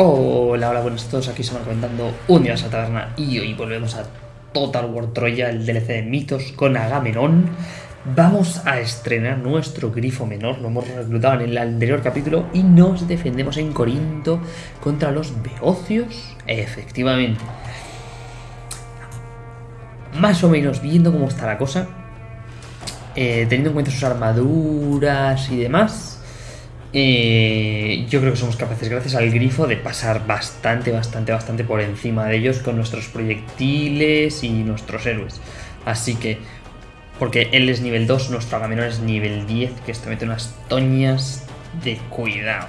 Hola, hola, buenos a todos, aquí estamos comentando un día a taberna y hoy volvemos a Total War Troya, el DLC de mitos con Agamenón. Vamos a estrenar nuestro grifo menor, lo hemos reclutado en el anterior capítulo y nos defendemos en Corinto contra los beocios, efectivamente. Más o menos viendo cómo está la cosa, eh, teniendo en cuenta sus armaduras y demás, eh, yo creo que somos capaces, gracias al grifo, de pasar bastante, bastante, bastante por encima de ellos con nuestros proyectiles y nuestros héroes. Así que, porque él es nivel 2, nuestro Agamenón es nivel 10, que esto mete unas toñas de cuidado.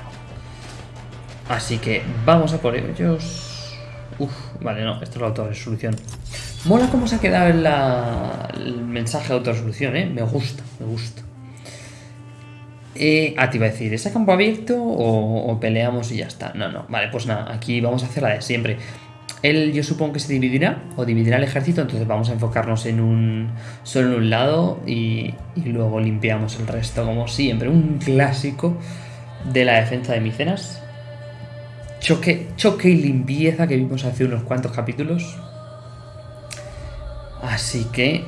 Así que vamos a por ellos. Uf, vale, no, esto es la autorresolución. Mola cómo se ha quedado el mensaje de autorresolución, ¿eh? Me gusta, me gusta. Eh, ah, te iba a decir, ¿es a campo abierto o, peleamos y ya está? No, no, vale, pues nada, aquí vamos a hacer la de siempre. Él yo supongo que se dividirá o dividirá el ejército, entonces vamos a enfocarnos en un solo en un lado y, luego limpiamos el resto como siempre. Un clásico de la defensa de Micenas. Choque, choque y limpieza que vimos hace unos cuantos capítulos. Así que...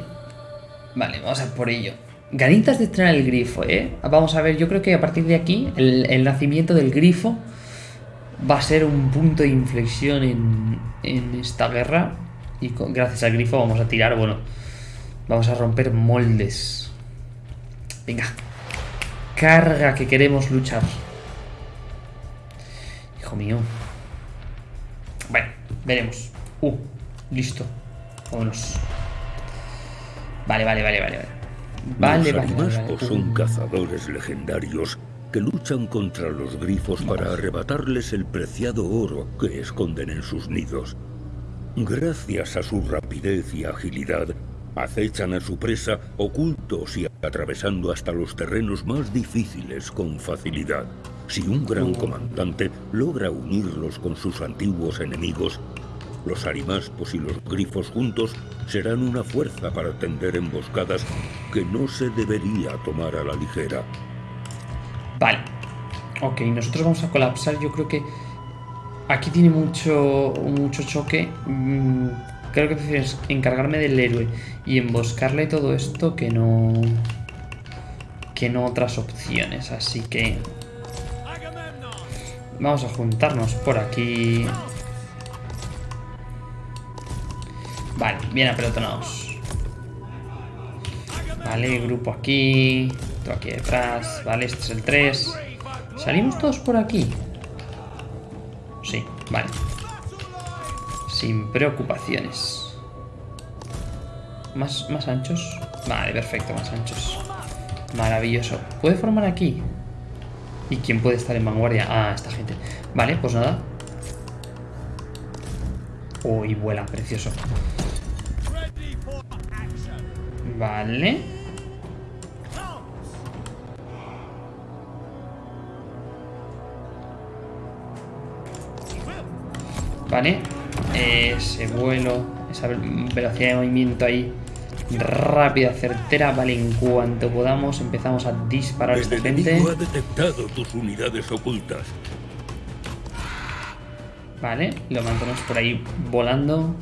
Vale, vamos a por ello. Ganitas de estrenar el grifo, ¿eh? Vamos a ver, yo creo que a partir de aquí el, nacimiento del grifo va a ser un punto de inflexión en, esta guerra. Y gracias al grifo vamos a tirar, bueno, vamos a romper moldes. Venga, carga que queremos luchar. Hijo mío. Bueno, veremos. Uh, listo. Vámonos. Vale, vale, vale, vale, vale. Vale, los vale, son cazadores legendarios que luchan contra los grifos para arrebatarles el preciado oro que esconden en sus nidos. Gracias a su rapidez y agilidad, acechan a su presa ocultos y atravesando hasta los terrenos más difíciles con facilidad. Si un gran comandante logra unirlos con sus antiguos enemigos, los arimaspos y los grifos juntos serán una fuerza para tender emboscadas que no se debería tomar a la ligera. Vale. Ok, nosotros vamos a colapsar. Yo creo que aquí tiene mucho, mucho choque. Mm, creo que prefiero encargarme del héroe y emboscarle todo esto que no... Que no otras opciones. Así que... Vamos a juntarnos por aquí. Vale, bien apelotonados. Vale, grupo aquí. Todo aquí detrás. Vale, este es el 3. ¿Salimos todos por aquí? Sí, vale. Sin preocupaciones. ¿Más, ¿Más anchos? Vale, perfecto, más anchos. Maravilloso. ¿Puede formar aquí? ¿Y quién puede estar en vanguardia? Ah, esta gente. Vale, pues nada. Uy, vuela, precioso. Vale. Vale. Ese vuelo, esa velocidad de movimiento ahí rápida, certera. Vale, en cuanto podamos empezamos a disparar a esta gente. ha detectado tus unidades ocultas. Vale, lo mantenemos por ahí volando.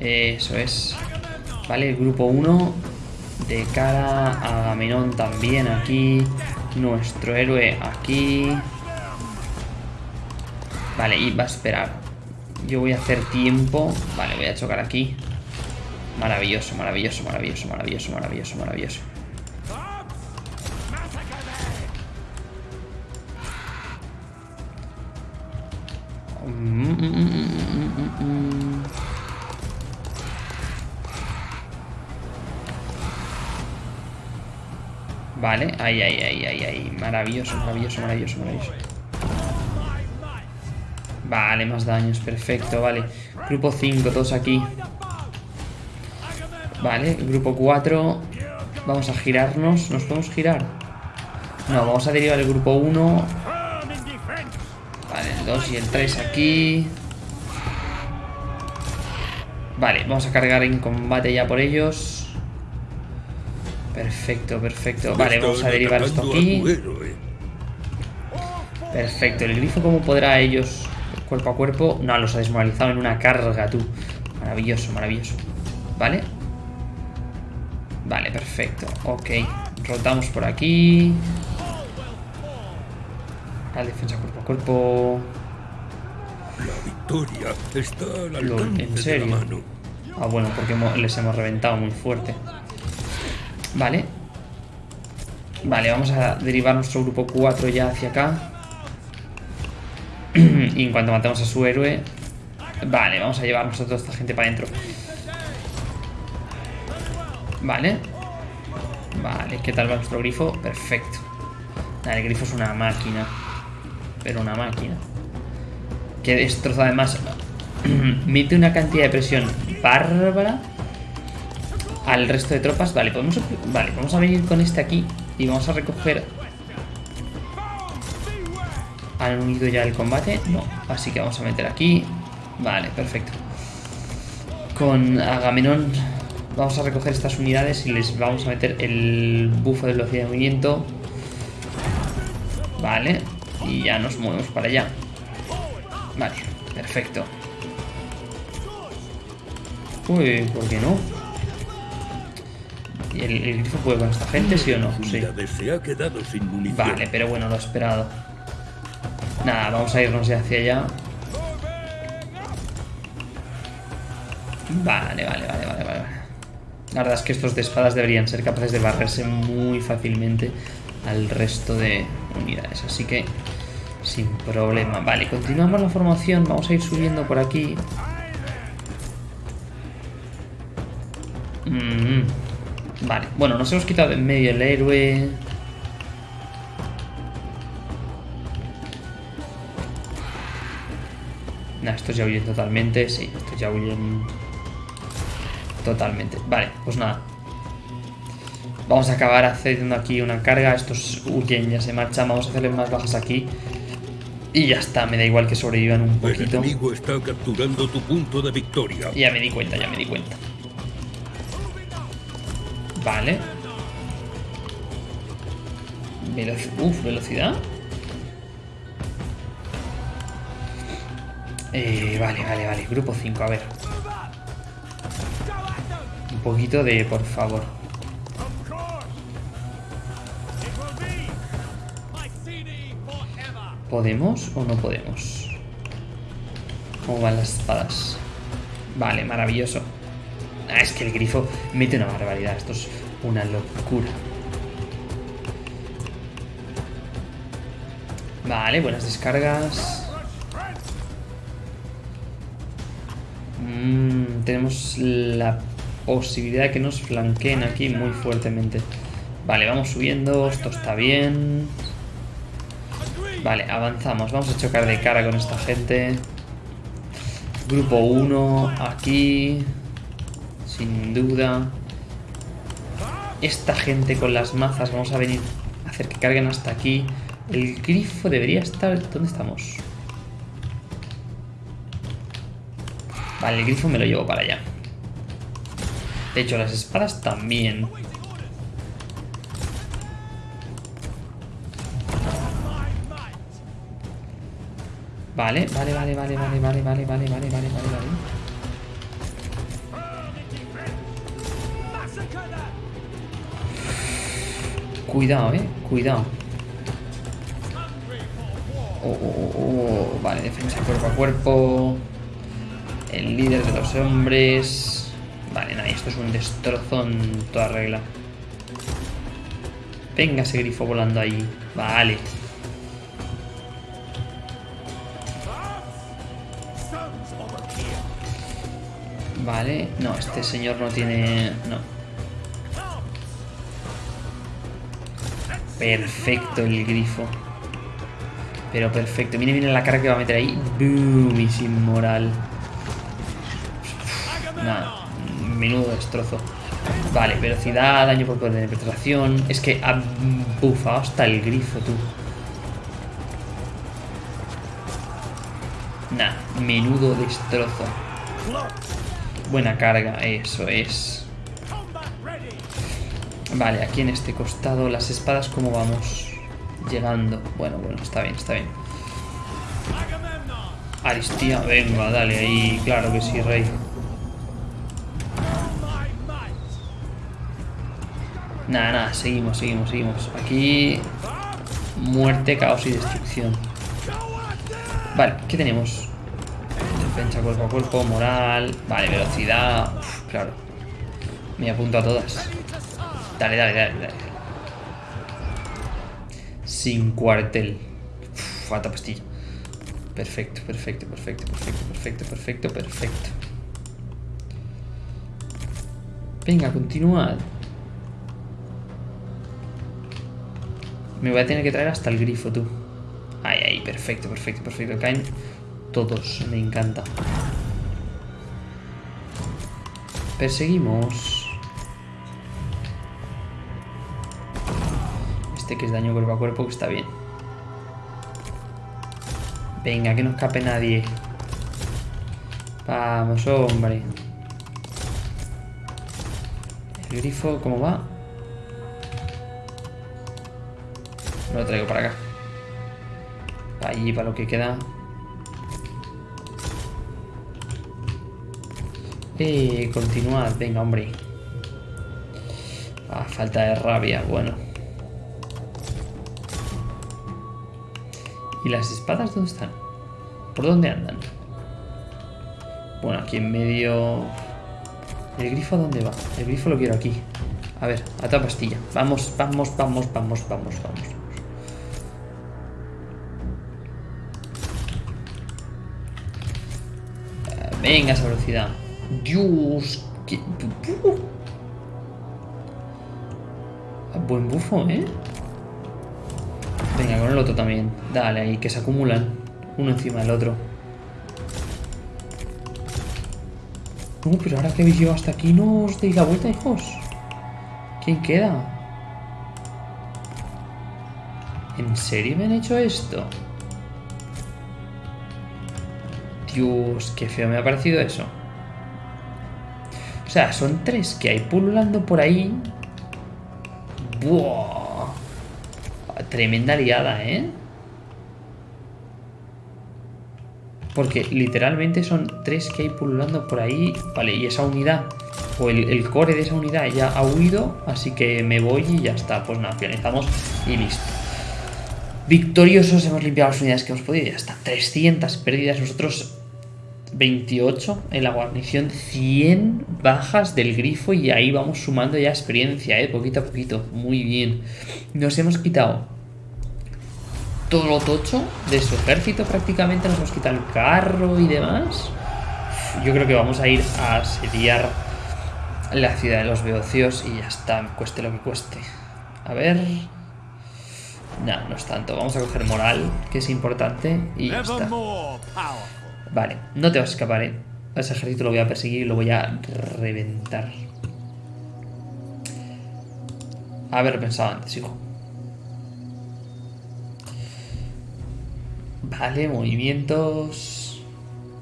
Eso es. Vale, el grupo 1 de cara a Agamenón también aquí. Nuestro héroe aquí. Vale, y va a esperar. Yo voy a hacer tiempo. Vale, voy a chocar aquí. Maravilloso, maravilloso, maravilloso, maravilloso, maravilloso, maravilloso. Vale, ahí, ahí, ahí, ahí, ahí. Maravilloso, maravilloso, maravilloso, maravilloso. Vale, más daños, perfecto, vale. Grupo 5, todos aquí. Vale, grupo 4. Vamos a girarnos. ¿Nos podemos girar? No, vamos a derivar el grupo 1. Vale, el 2 y el 3 aquí. Vale, vamos a cargar en combate ya por ellos. Perfecto, perfecto. Vale, vamos a derivar esto aquí. Perfecto. ¿El grifo cómo podrá ellos cuerpo a cuerpo? No, los ha desmoralizado en una carga, tú. Maravilloso, maravilloso. ¿Vale? Vale, perfecto. Ok. Rotamos por aquí. Al defensa cuerpo a cuerpo. La victoria está al alcance ¿En serio? De la mano. Ah, bueno, porque les hemos reventado muy fuerte. Vale. Vale, vamos a derivar nuestro grupo 4 ya hacia acá. y en cuanto matemos a su héroe... Vale, vamos a llevarnos a toda esta gente para adentro. Vale. Vale, ¿qué tal va nuestro grifo? Perfecto. el grifo es una máquina. Pero una máquina. Que destroza además... mete una cantidad de presión bárbara al resto de tropas. Vale, podemos, vale, vamos a venir con este aquí y vamos a recoger... ¿Han unido ya el combate? No, así que vamos a meter aquí. Vale, perfecto. Con Agamenón vamos a recoger estas unidades y les vamos a meter el bufo de velocidad de movimiento. Vale, y ya nos movemos para allá. Vale, perfecto. Uy, ¿por qué no? ¿Y el, grifo puede con esta gente, sí o no? Sí. Vale, pero bueno, lo he esperado. Nada, vamos a irnos ya hacia allá. Vale, vale, vale, vale, vale. La verdad es que estos de espadas deberían ser capaces de barrerse muy fácilmente al resto de unidades. Así que, sin problema. Vale, continuamos la formación. Vamos a ir subiendo por aquí. Mm, vale, bueno, nos hemos quitado en medio el héroe. Nah, estos ya huyen totalmente. Sí, estos ya huyen totalmente. Vale, pues nada. Vamos a acabar haciendo aquí una carga. Estos huyen, ya se marchan. Vamos a hacerle más bajas aquí. Y ya está, me da igual que sobrevivan un poquito. El enemigo está capturando tu punto de victoria. Ya me di cuenta, ya me di cuenta. Vale. Uf, velocidad. Eh, vale, vale, vale. Grupo 5, a ver. Un poquito de, por favor. ¿Podemos o no podemos? ¿Cómo van las espadas? Vale, maravilloso. Ah, es que el grifo mete una barbaridad. Esto es una locura. Vale, buenas descargas. Mm, tenemos la posibilidad de que nos flanqueen aquí muy fuertemente. Vale, vamos subiendo. Esto está bien. Vale, avanzamos. Vamos a chocar de cara con esta gente. Grupo 1, aquí sin duda. Esta gente con las mazas, vamos a venir a hacer que carguen hasta aquí. El grifo debería estar... ¿Dónde estamos? Vale, el grifo me lo llevo para allá. De hecho, las espadas también. Vale, vale, vale, vale, vale, vale, vale, vale, vale, vale, vale, Cuidado, eh. Cuidado. Oh, oh, oh, oh, Vale, defensa cuerpo a cuerpo. El líder de los hombres. Vale, nada, esto es un destrozo en toda regla. Venga ese grifo volando ahí. Vale. Vale. No, este señor no tiene... No. Perfecto el grifo. Pero perfecto. Mire, mire la cara que va a meter ahí. Boom, y sin moral. Nada. Menudo destrozo. Vale, velocidad, daño por poder de penetración. Es que ha bufado hasta el grifo, tú. Nah, menudo destrozo. Buena carga, eso es. Vale, aquí en este costado las espadas, ¿cómo vamos? Llegando. Bueno, bueno, está bien, está bien. Aristía, venga, dale ahí. Claro que sí, rey. Nada, nada, seguimos, seguimos, seguimos. Aquí... Muerte, caos y destrucción. Vale, ¿qué tenemos? Defensa cuerpo a cuerpo, moral... Vale, velocidad... claro. Me apunto a todas. Dale, dale, dale, dale. Sin cuartel. falta pastilla. Perfecto, perfecto, perfecto, perfecto, perfecto, perfecto, perfecto. Venga, continuad. Me voy a tener que traer hasta el grifo, tú. Ay, ay, perfecto, perfecto, perfecto. Caen todos, me encanta. Perseguimos. Este que es daño cuerpo a cuerpo, que está bien. Venga, que no escape nadie. Vamos, hombre. El grifo, ¿cómo va? Lo traigo para acá. Allí, para lo que queda. Eh, continuad. Venga, hombre. Ah, falta de rabia. Bueno. ¿Y las espadas dónde están? ¿Por dónde andan? Bueno, aquí en medio... ¿El grifo dónde va? El grifo lo quiero aquí. A ver, a toda pastilla. Vamos, vamos, vamos, vamos, vamos, vamos. Venga, esa velocidad. Dios, qué... Buen bufo, ¿eh? Con el otro también. Dale ahí, que se acumulan. Uno encima del otro. No, pero ahora que habéis llegado hasta aquí no os deis la vuelta, hijos. ¿Quién queda? ¿En serio me han hecho esto? Dios, qué feo me ha parecido eso. O sea, son tres que hay pululando por ahí. ¡Buah! Tremenda liada, ¿eh? Porque literalmente son tres que hay pululando por ahí. Vale, y esa unidad, o el, core de esa unidad ya ha huido. Así que me voy y ya está. Pues nada, finalizamos y listo. Victoriosos, hemos limpiado las unidades que hemos podido y ya está. 300 pérdidas. Nosotros 28 en la guarnición, 100 bajas del grifo y ahí vamos sumando ya experiencia, ¿eh? poquito a poquito, muy bien. Nos hemos quitado todo lo tocho de su ejército prácticamente, nos hemos quitado el carro y demás. Yo creo que vamos a ir a asediar la ciudad de los beocios y ya está, cueste lo que cueste. A ver... No, es tanto. Vamos a coger moral, que es importante, y ya está. Vale, no te vas a escapar, ¿eh? Ese ejército lo voy a perseguir y lo voy a reventar. Haber pensado antes, hijo. Vale, movimientos.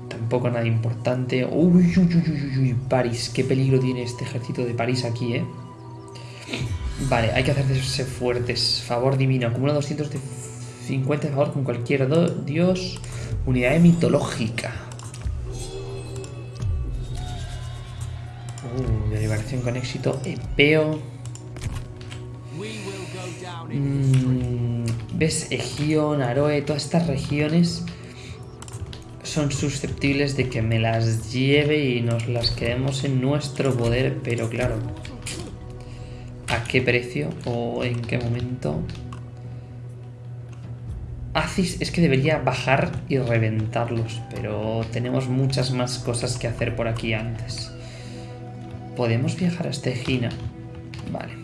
Tampoco nada importante. Uy, uy, uy, uy, uy, París. Qué peligro tiene este ejército de París aquí, ¿eh? Vale, hay que hacerse fuertes. Favor divino. Acumula 250 de favor con cualquier dios. Unidad mitológica. Uh, deliberación con éxito. Epeo. Mm, ¿Ves? Egion, Aroe, todas estas regiones son susceptibles de que me las lleve y nos las quedemos en nuestro poder, pero claro, ¿a qué precio o en qué momento? Acis es que debería bajar y reventarlos, pero tenemos muchas más cosas que hacer por aquí antes. ¿Podemos viajar hasta Egina? Vale.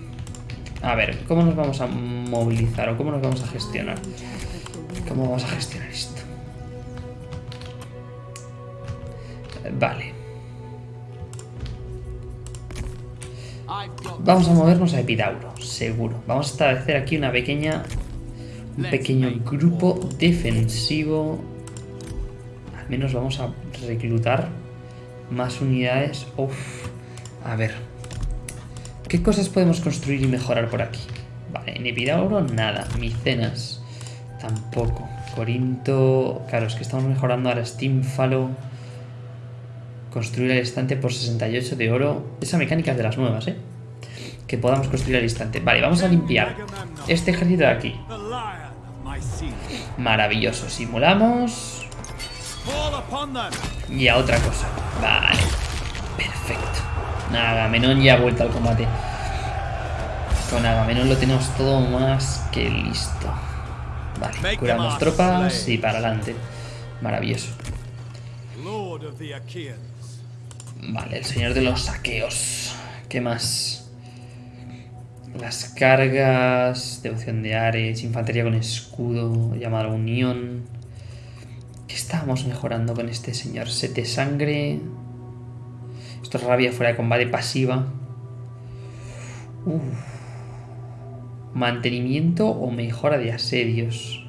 A ver, ¿cómo nos vamos a movilizar o cómo nos vamos a gestionar? ¿Cómo vamos a gestionar esto? Vale. Vamos a movernos a Epidauro, seguro. Vamos a establecer aquí una pequeña un pequeño grupo defensivo. Al menos vamos a reclutar más unidades. Uf. A ver. ¿Qué cosas podemos construir y mejorar por aquí? Vale, en Epidauro nada. Micenas. Tampoco. Corinto... Claro, es que estamos mejorando ahora Steamfalo. Construir el estante por 68 de oro. Esa mecánica es de las nuevas, ¿eh? Que podamos construir al instante. Vale, vamos a limpiar este ejército de aquí. Maravilloso. Simulamos. Y a otra cosa. Vale. Agamenón ya ha vuelto al combate. Con Agamenón lo tenemos todo más que listo. Vale, curamos tropas y para adelante. Maravilloso. Vale, el señor de los saqueos. ¿Qué más? Las cargas, devoción de Ares, infantería con escudo, llamada unión. ¿Qué estábamos mejorando con este señor? Sete sangre. Esto es rabia fuera de combate pasiva. Mantenimiento o mejora de asedios.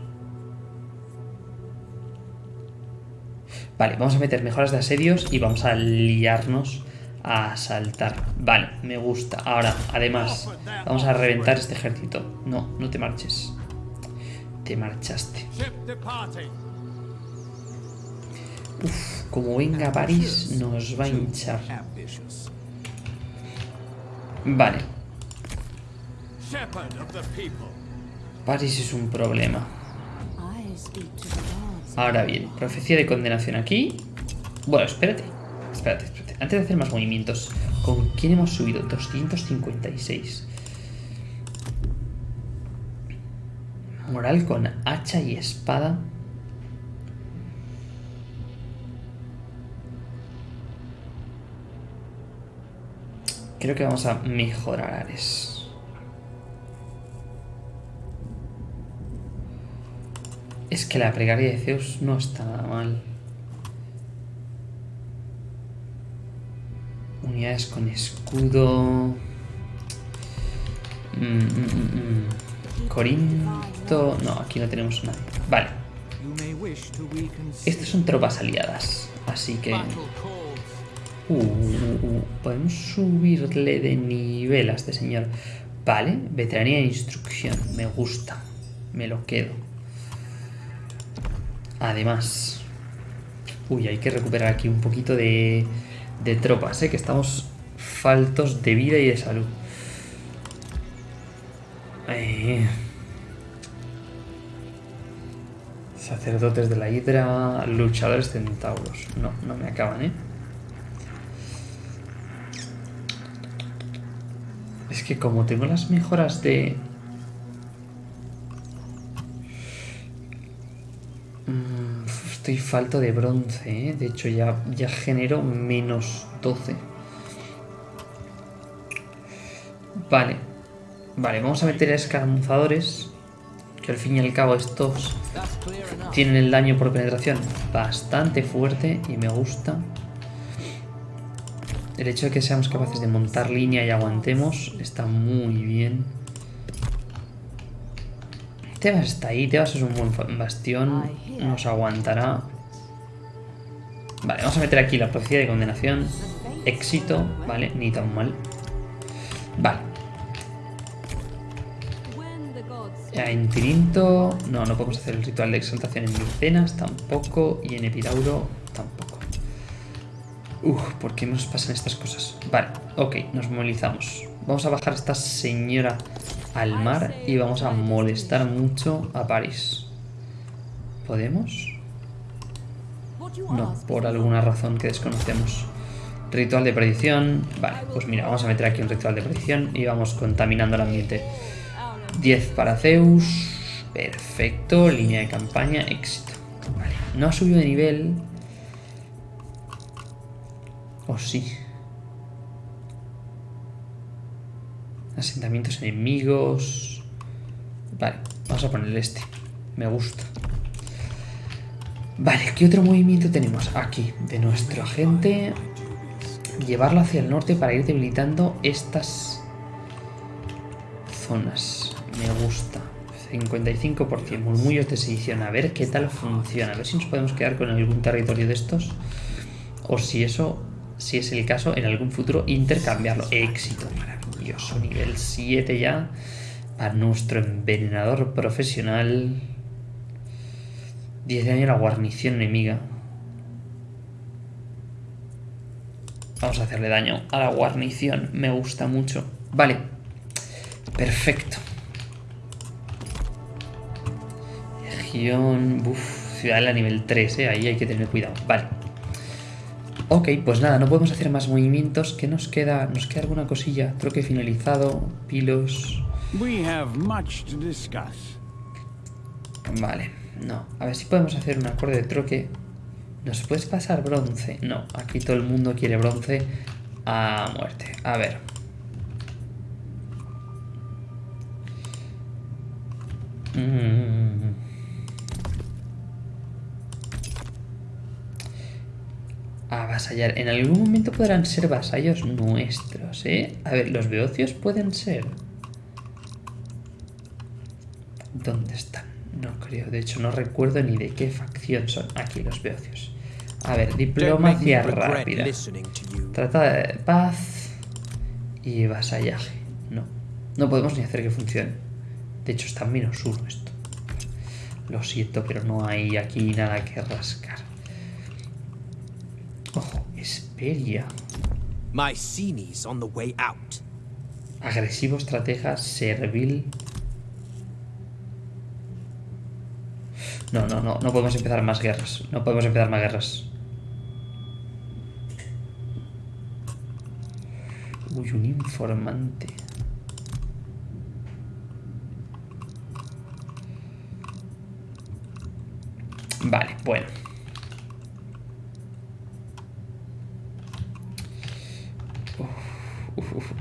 Vale, vamos a meter mejoras de asedios y vamos a liarnos a asaltar. Vale, me gusta. Ahora, además, vamos a reventar este ejército. No, no te marches. Te marchaste. Uf, como venga París, nos va a hinchar. Vale. París es un problema. Ahora bien, profecía de condenación aquí. Bueno, espérate. Espérate, espérate. Antes de hacer más movimientos, ¿con quién hemos subido? 256. Moral con hacha y espada. Creo que vamos a mejorar Ares. Es que la plegaria de Zeus no está nada mal. Unidades con escudo. Mm, mm, mm, Corinto. No, aquí no tenemos nada. Vale. Estas son tropas aliadas. Así que Uh, uh, uh, podemos subirle de nivel a este señor. Vale, veteranía de instrucción. Me gusta. Me lo quedo. Además... Uy, hay que recuperar aquí un poquito de, de tropas, ¿eh? Que estamos faltos de vida y de salud. Eh. Sacerdotes de la hidra, luchadores centauros. No, no me acaban, ¿eh? Es que como tengo las mejoras de... Mm, estoy falto de bronce, ¿eh? De hecho ya, ya genero menos 12. Vale. Vale, vamos a meter a escaramuzadores. Que al fin y al cabo estos tienen el daño por penetración bastante fuerte y me gusta. El hecho de que seamos capaces de montar línea y aguantemos está muy bien. Tebas está ahí, Tebas es un buen bastión, nos aguantará. Vale, vamos a meter aquí la profecía de condenación. Éxito, vale, ni tan mal. Vale. En Tirinto, no, no podemos hacer el ritual de exaltación en Micenas, tampoco, y en Epidauro tampoco. Uf, ¿por qué nos pasan estas cosas? Vale, ok, nos movilizamos. Vamos a bajar a esta señora al mar y vamos a molestar mucho a París. ¿Podemos? No, por alguna razón que desconocemos. Ritual de predicción. Vale, pues mira, vamos a meter aquí un ritual de predicción y vamos contaminando el ambiente. 10 para Zeus. Perfecto, línea de campaña, éxito. Vale, no ha subido de nivel, ¿O sí? Asentamientos enemigos... Vale, vamos a ponerle este. Me gusta. Vale, ¿qué otro movimiento tenemos? Aquí, de nuestro agente. Llevarlo hacia el norte para ir debilitando estas zonas. Me gusta. 55%, murmullos de sedición. A ver qué tal funciona. A ver si nos podemos quedar con algún territorio de estos. O si eso si es el caso, en algún futuro intercambiarlo. Éxito maravilloso, nivel 7 ya para nuestro envenenador profesional. 10 de daño a la guarnición enemiga. Vamos a hacerle daño a la guarnición. Me gusta mucho. Vale. Perfecto. Región... Uf, ciudadela nivel 3, ¿eh? Ahí hay que tener cuidado. Vale. Ok, pues nada, no podemos hacer más movimientos. ¿Qué nos queda? Nos queda alguna cosilla. Troque finalizado. Pilos... Vale, no. A ver si podemos hacer un acorde de troque. ¿Nos puedes pasar bronce? No, aquí todo el mundo quiere bronce a muerte. A ver. Mm. A vasallar. En algún momento podrán ser vasallos nuestros, ¿eh? A ver, los beocios pueden ser... ¿Dónde están? No creo, de hecho no recuerdo ni de qué facción son. Aquí los beocios. A ver, diplomacia rápida. Trata de paz y vasallaje. No, no podemos ni hacer que funcione. De hecho está en menos uno esto. Lo siento, pero no hay aquí nada que rascar. Ojo, Esperia. Agresivo, estratega, servil, No, no, no, no podemos empezar más guerras. No podemos empezar más guerras. Uy, un informante. Vale, bueno.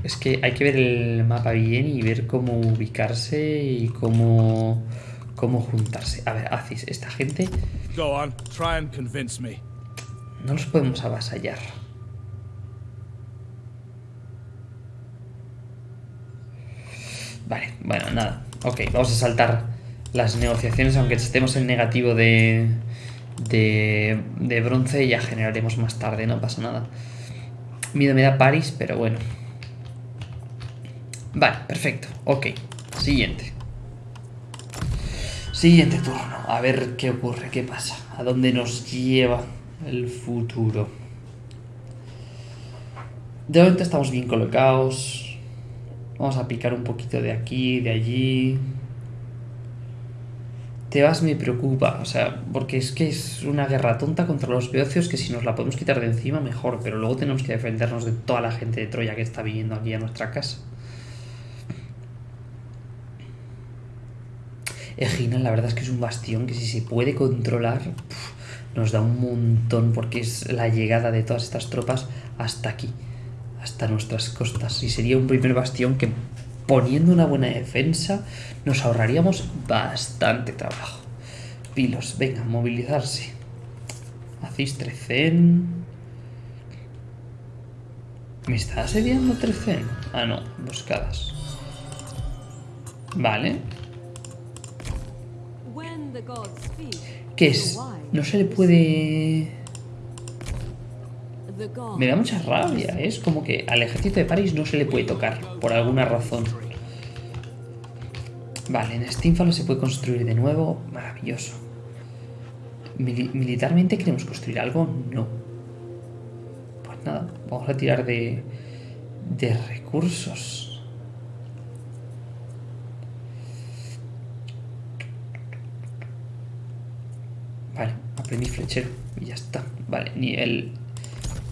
Es que hay que ver el mapa bien y ver cómo ubicarse y cómo cómo juntarse. A ver, Aziz, esta gente... No los podemos avasallar. Vale, bueno, nada. Ok, vamos a saltar las negociaciones, aunque estemos en negativo de, de, de bronce, ya generaremos más tarde, no pasa nada. Miedo me da París, pero bueno. Vale, perfecto. Ok, siguiente. Siguiente turno. A ver qué ocurre, qué pasa. A dónde nos lleva el futuro. De momento estamos bien colocados. Vamos a picar un poquito de aquí, de allí. Te vas me preocupa, o sea, porque es que es una guerra tonta contra los beocios que si nos la podemos quitar de encima mejor, pero luego tenemos que defendernos de toda la gente de Troya que está viniendo aquí a nuestra casa. Egina la verdad es que es un bastión que si se puede controlar nos da un montón porque es la llegada de todas estas tropas hasta aquí, hasta nuestras costas. Y sería un primer bastión que poniendo una buena defensa nos ahorraríamos bastante trabajo. Pilos, venga, movilizarse. Hacéis Trecen. ¿Me está asediando Trecen? Ah, no, buscadas. Vale. ¿Qué es? No se le puede... Me da mucha rabia, ¿eh? es como que al ejército de París no se le puede tocar, por alguna razón. Vale, en Steamfall se puede construir de nuevo, maravilloso. ¿Militarmente queremos construir algo? No. Pues nada, vamos a tirar de, de recursos. Vale, aprendí flechero y ya está. Vale, nivel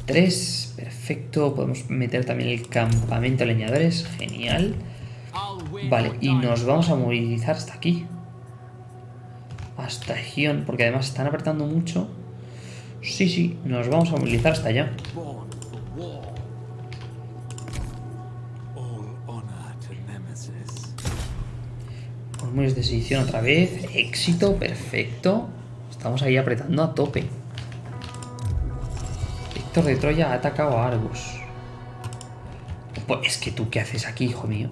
3, perfecto. Podemos meter también el campamento de leñadores, genial. Vale, y nos vamos a movilizar hasta aquí. Hasta Gion, porque además están apretando mucho. Sí, sí, nos vamos a movilizar hasta allá. Murmullos de sedición otra vez. Éxito, perfecto. Estamos ahí apretando a tope. Héctor de Troya ha atacado a Argos. Pues es que tú, ¿qué haces aquí, hijo mío?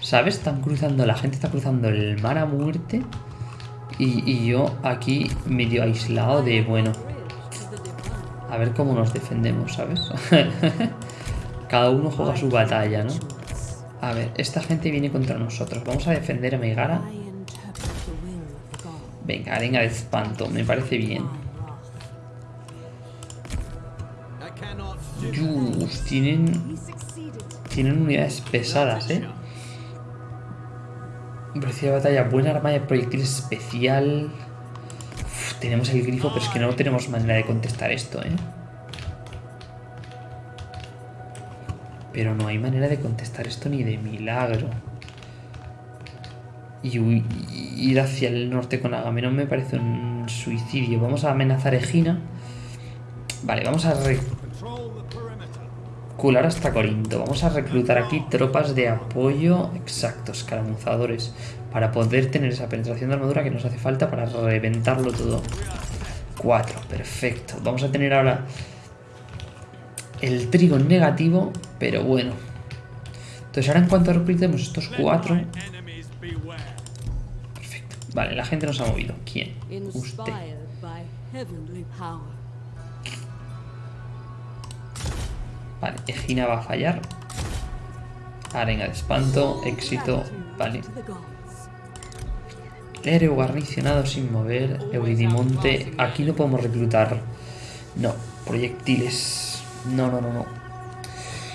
¿Sabes? Están cruzando, la gente está cruzando el mar a muerte. Y, y yo aquí medio aislado de, bueno... A ver cómo nos defendemos, ¿sabes? Cada uno juega su batalla, ¿no? A ver, esta gente viene contra nosotros. Vamos a defender a Megara Venga, arenga de espanto, me parece bien. Tienen... Tienen unidades pesadas, ¿eh? Velocidad de batalla, buena arma de proyectiles especial. tenemos el grifo, pero es que no tenemos manera de contestar esto, ¿eh? Pero no hay manera de contestar esto ni de milagro. Y ir hacia el norte con Agamenón me parece un suicidio. Vamos a amenazar Egina. Vale, vamos a recular hasta Corinto. Vamos a reclutar aquí tropas de apoyo. Exacto, escaramuzadores. Para poder tener esa penetración de armadura que nos hace falta para reventarlo todo. Cuatro, perfecto. Vamos a tener ahora el trigo negativo, pero bueno. Entonces ahora en cuanto reclutemos estos cuatro... Vale, la gente nos ha movido. ¿Quién? Usted. Vale, Egina va a fallar. Arenga de espanto, éxito, vale. Héroe guarnicionado sin mover, Euridimonte. Aquí no podemos reclutar. No, proyectiles. No, no, no, no.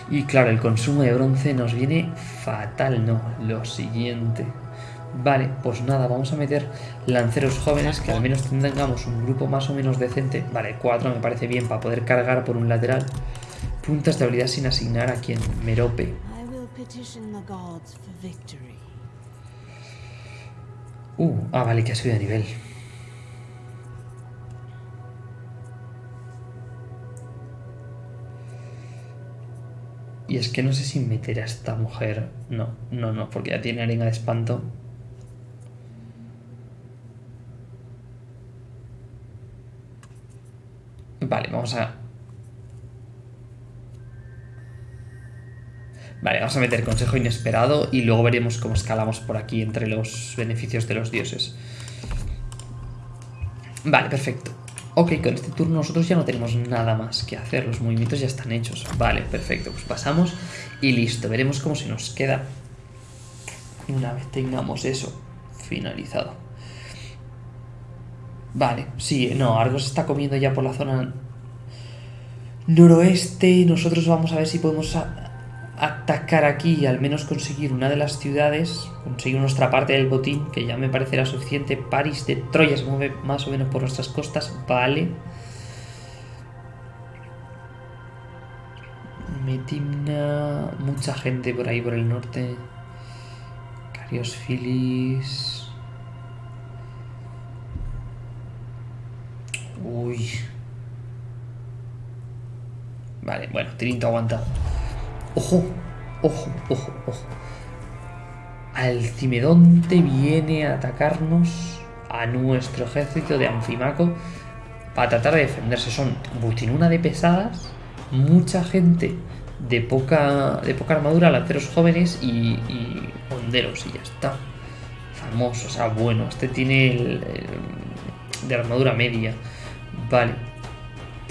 Y claro, el consumo de bronce nos viene fatal, no. Lo siguiente. Vale, pues nada, vamos a meter lanceros jóvenes que al menos tengamos un grupo más o menos decente. Vale, cuatro me parece bien para poder cargar por un lateral. Puntas de habilidad sin asignar a quien Merope. Uh, ah, vale, que ha subido de nivel. Y es que no sé si meter a esta mujer. No, no, no, porque ya tiene arena de espanto. Vale, vamos a... Vale, vamos a meter consejo inesperado y luego veremos cómo escalamos por aquí entre los beneficios de los dioses. Vale, perfecto. Ok, con este turno nosotros ya no tenemos nada más que hacer, los movimientos ya están hechos. Vale, perfecto, pues pasamos y listo. Veremos cómo se nos queda una vez tengamos eso finalizado. Vale, sí, no, Argos está comiendo ya por la zona noroeste. Nosotros vamos a ver si podemos atacar aquí y al menos conseguir una de las ciudades, conseguir nuestra parte del botín, que ya me parecerá suficiente. París de Troya se mueve más o menos por nuestras costas, vale. Metimna, mucha gente por ahí por el norte. Carios Filis. Uy. Vale, bueno, Tirinto aguanta. Ojo, ojo, ojo, ojo. Alcimedonte viene a atacarnos a nuestro ejército de Anfimaco para tratar de defenderse. Son butinuna de pesadas, mucha gente de poca, de poca armadura, lanceros jóvenes y, y honderos y ya está. Famoso, o sea, bueno, este tiene el, de armadura media. Vale.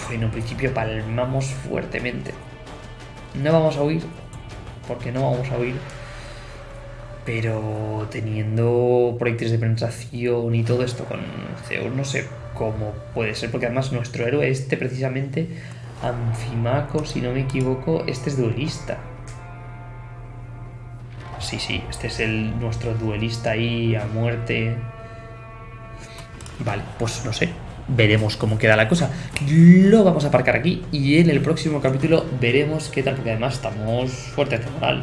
Bueno, en principio palmamos fuertemente. No vamos a huir, porque no vamos a huir. Pero teniendo proyectos de penetración y todo esto con Zeus, no sé cómo puede ser, porque además nuestro héroe este precisamente, Anfimaco, si no me equivoco, este es duelista. Sí, sí, este es el nuestro duelista ahí a muerte. Vale, pues no sé, veremos cómo queda la cosa. Lo vamos a aparcar aquí y en el próximo capítulo veremos qué tal, porque además estamos fuertes de moral.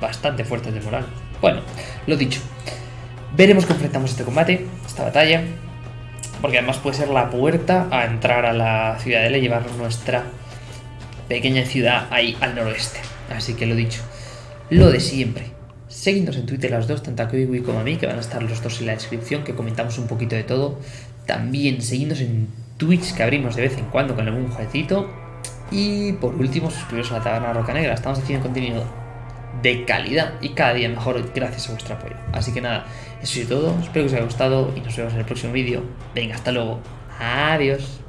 Bastante fuertes de moral. Bueno, lo dicho. Veremos cómo enfrentamos este combate, esta batalla. Porque además puede ser la puerta a entrar a la ciudadela y llevar nuestra pequeña ciudad ahí al noroeste. Así que lo dicho. Lo de siempre. Seguidnos en Twitter las dos, tanto a Kiwi como a mí, que van a estar los dos en la descripción, que comentamos un poquito de todo. También seguidnos en Twitch, que abrimos de vez en cuando con algún jueguecito. Y por último, suscribiros a la Taberna Roca Negra. Estamos haciendo contenido de calidad y cada día mejor gracias a vuestro apoyo. Así que nada, eso es todo. Espero que os haya gustado y nos vemos en el próximo vídeo. Venga, hasta luego. Adiós.